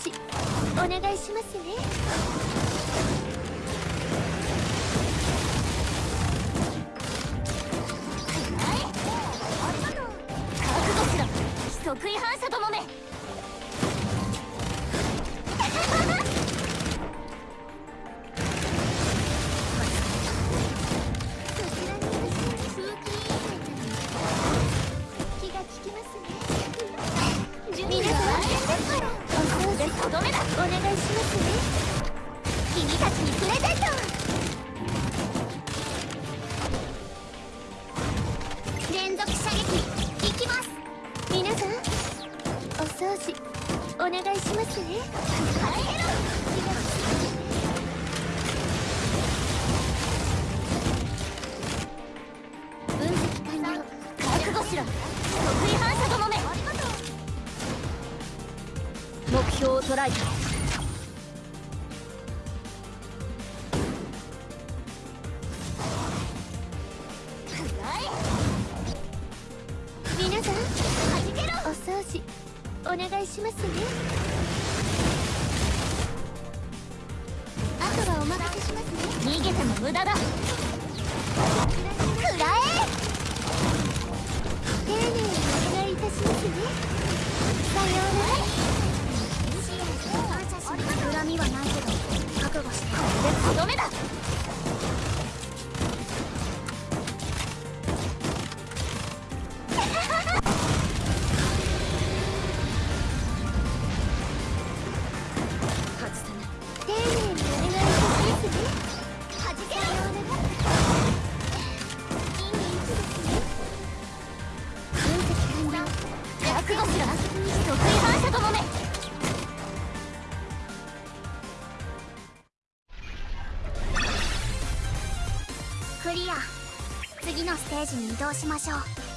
しお願いしますね。覚悟しろ。即位反お掃除お願いしますね。帰ろ分析完了。覚悟しろ。得意反射どもめ。目標を捉えた。皆さんお掃除お願いしますね。あとはお任せしますね。逃げても無駄だ。覚悟しろ得意反射どもめクリア。次のステージに移動しましょう。